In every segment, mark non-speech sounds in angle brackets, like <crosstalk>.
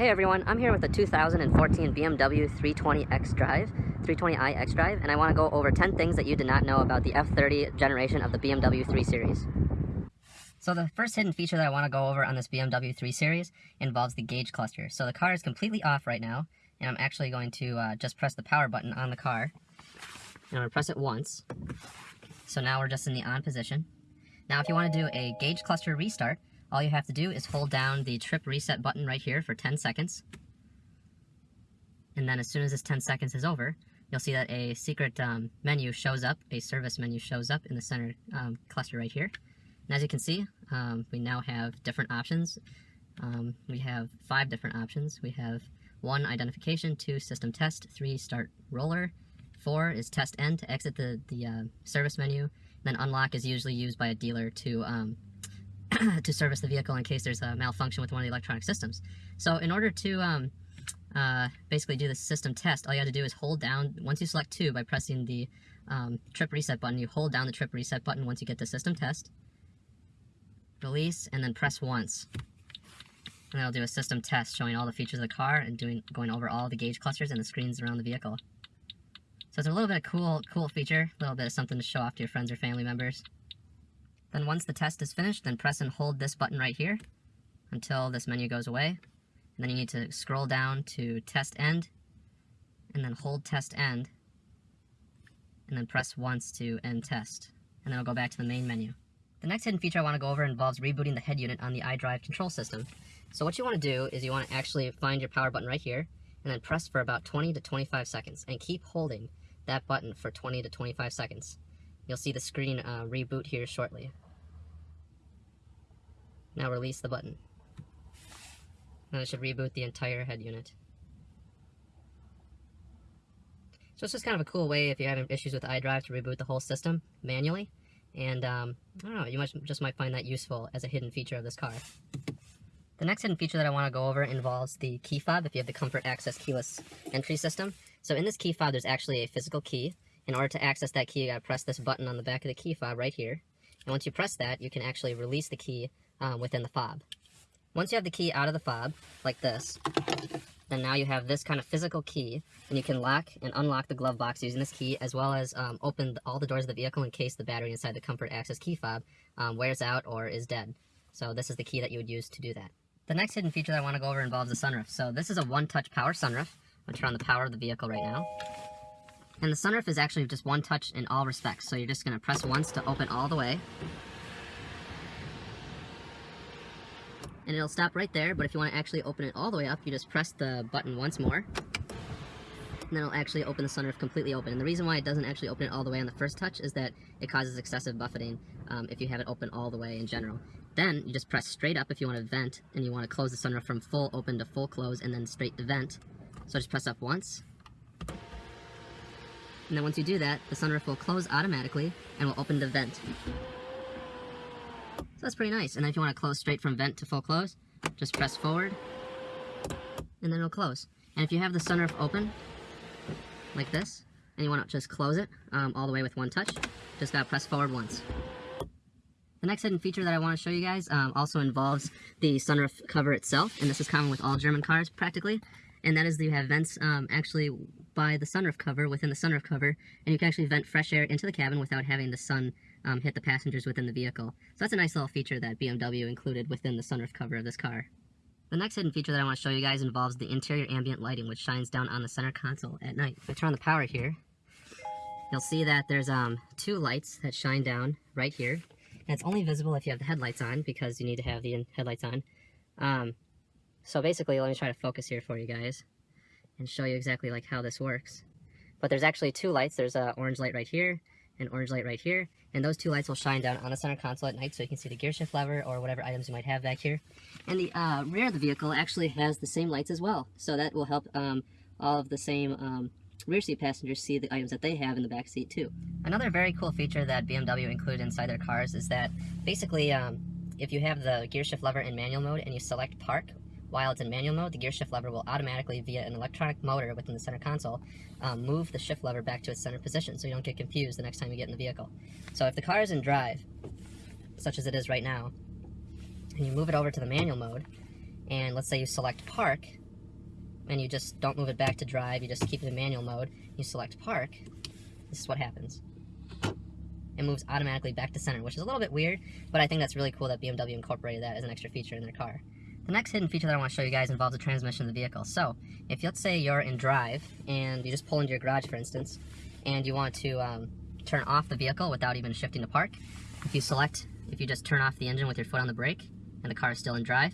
Hey everyone, I'm here with a 2014 BMW 320X Drive, 320i X Drive, and I want to go over 10 things that you did not know about the F30 generation of the BMW 3 Series. So the first hidden feature that I want to go over on this BMW 3 Series involves the gauge cluster. So the car is completely off right now, and I'm actually going to uh, just press the power button on the car. And I'm going to press it once. So now we're just in the on position. Now if you want to do a gauge cluster restart, all you have to do is hold down the trip reset button right here for 10 seconds. And then as soon as this 10 seconds is over, you'll see that a secret um, menu shows up, a service menu shows up in the center um, cluster right here. And as you can see, um, we now have different options. Um, we have five different options. We have one, identification, two, system test, three, start roller, four is test end to exit the, the uh, service menu, then unlock is usually used by a dealer to um, <clears throat> to service the vehicle in case there's a malfunction with one of the electronic systems. So in order to um, uh, basically do the system test, all you have to do is hold down, once you select two by pressing the um, trip reset button, you hold down the trip reset button once you get to system test, release, and then press once. And it'll do a system test showing all the features of the car and doing going over all the gauge clusters and the screens around the vehicle. So it's a little bit of cool, cool feature, a little bit of something to show off to your friends or family members. Then once the test is finished, then press and hold this button right here until this menu goes away. And then you need to scroll down to test end, and then hold test end, and then press once to end test. And then it'll go back to the main menu. The next hidden feature I want to go over involves rebooting the head unit on the iDrive control system. So what you want to do is you want to actually find your power button right here, and then press for about 20 to 25 seconds, and keep holding that button for 20 to 25 seconds. You'll see the screen uh, reboot here shortly. Now release the button. Now it should reboot the entire head unit. So it's just kind of a cool way if you're having issues with iDrive to reboot the whole system manually. And um, I don't know, you might, just might find that useful as a hidden feature of this car. The next hidden feature that I want to go over involves the key fob if you have the Comfort Access keyless entry system. So in this key fob, there's actually a physical key. In order to access that key, you gotta press this button on the back of the key fob right here. And once you press that, you can actually release the key um, within the fob. Once you have the key out of the fob, like this, then now you have this kind of physical key, and you can lock and unlock the glove box using this key, as well as um, open all the doors of the vehicle in case the battery inside the Comfort Access key fob um, wears out or is dead. So this is the key that you would use to do that. The next hidden feature that I want to go over involves the sunroof. So this is a one-touch power sunroof. I'm going to turn on the power of the vehicle right now. And the sunroof is actually just one touch in all respects. So you're just going to press once to open all the way. and it'll stop right there, but if you want to actually open it all the way up, you just press the button once more, and then it'll actually open the sunroof completely open. And the reason why it doesn't actually open it all the way on the first touch is that it causes excessive buffeting um, if you have it open all the way in general. Then you just press straight up if you want to vent, and you want to close the sunroof from full open to full close, and then straight to vent. So just press up once, and then once you do that, the sunroof will close automatically and will open the vent. So that's pretty nice. And then if you want to close straight from vent to full close, just press forward, and then it'll close. And if you have the sunroof open, like this, and you want to just close it um, all the way with one touch, just gotta press forward once. The next hidden feature that I want to show you guys um, also involves the sunroof cover itself, and this is common with all German cars practically, and that is that you have vents um, actually by the sunroof cover, within the sunroof cover, and you can actually vent fresh air into the cabin without having the sun um, hit the passengers within the vehicle. So that's a nice little feature that BMW included within the sunroof cover of this car. The next hidden feature that I want to show you guys involves the interior ambient lighting, which shines down on the center console at night. If I turn on the power here, you'll see that there's um, two lights that shine down right here. And it's only visible if you have the headlights on, because you need to have the headlights on. Um, so basically, let me try to focus here for you guys and show you exactly like how this works. But there's actually two lights. There's an orange light right here, an orange light right here, and those two lights will shine down on the center console at night so you can see the gear shift lever or whatever items you might have back here. And the uh, rear of the vehicle actually has the same lights as well, so that will help um, all of the same um, rear seat passengers see the items that they have in the back seat too. Another very cool feature that BMW included inside their cars is that basically um, if you have the gear shift lever in manual mode and you select park while it's in manual mode, the gear shift lever will automatically, via an electronic motor within the center console, um, move the shift lever back to its center position so you don't get confused the next time you get in the vehicle. So if the car is in drive, such as it is right now, and you move it over to the manual mode, and let's say you select park, and you just don't move it back to drive, you just keep it in manual mode, you select park, this is what happens. It moves automatically back to center, which is a little bit weird, but I think that's really cool that BMW incorporated that as an extra feature in their car. The next hidden feature that I want to show you guys involves the transmission of the vehicle. So, if let's say you're in drive, and you just pull into your garage, for instance, and you want to um, turn off the vehicle without even shifting to park, if you select, if you just turn off the engine with your foot on the brake, and the car is still in drive,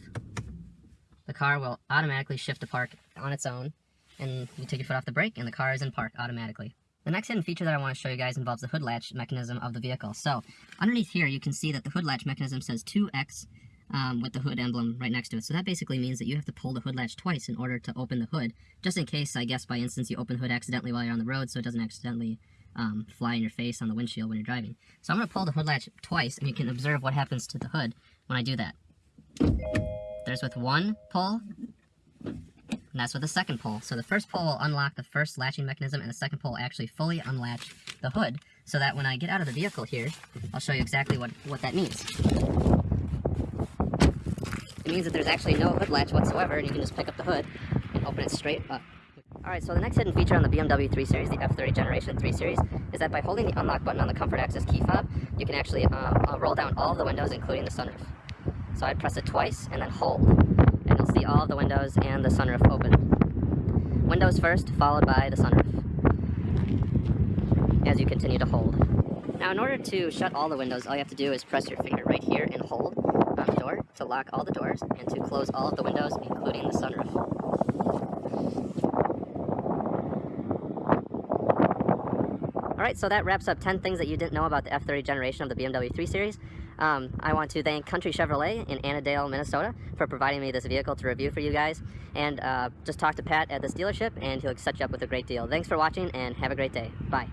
the car will automatically shift to park on its own, and you take your foot off the brake, and the car is in park automatically. The next hidden feature that I want to show you guys involves the hood latch mechanism of the vehicle. So, underneath here, you can see that the hood latch mechanism says 2X um, with the hood emblem right next to it. So that basically means that you have to pull the hood latch twice in order to open the hood, just in case, I guess, by instance, you open the hood accidentally while you're on the road so it doesn't accidentally um, fly in your face on the windshield when you're driving. So I'm going to pull the hood latch twice, and you can observe what happens to the hood when I do that. There's with one pull, and that's with the second pull. So the first pull will unlock the first latching mechanism, and the second pull will actually fully unlatch the hood, so that when I get out of the vehicle here, I'll show you exactly what, what that means. It means that there's actually no hood latch whatsoever, and you can just pick up the hood and open it straight up. Alright, so the next hidden feature on the BMW 3 Series, the F30 Generation 3 Series, is that by holding the unlock button on the Comfort Access key fob, you can actually uh, uh, roll down all the windows, including the sunroof. So I'd press it twice and then hold and you'll see all the windows and the sunroof open. Windows first, followed by the sunroof, as you continue to hold. Now in order to shut all the windows, all you have to do is press your finger right here and hold on the door to lock all the doors and to close all of the windows, including the sunroof. Alright, so that wraps up 10 things that you didn't know about the F30 generation of the BMW 3 Series. Um, I want to thank Country Chevrolet in Annandale, Minnesota for providing me this vehicle to review for you guys. And uh, just talk to Pat at this dealership and he'll set you up with a great deal. Thanks for watching and have a great day. Bye.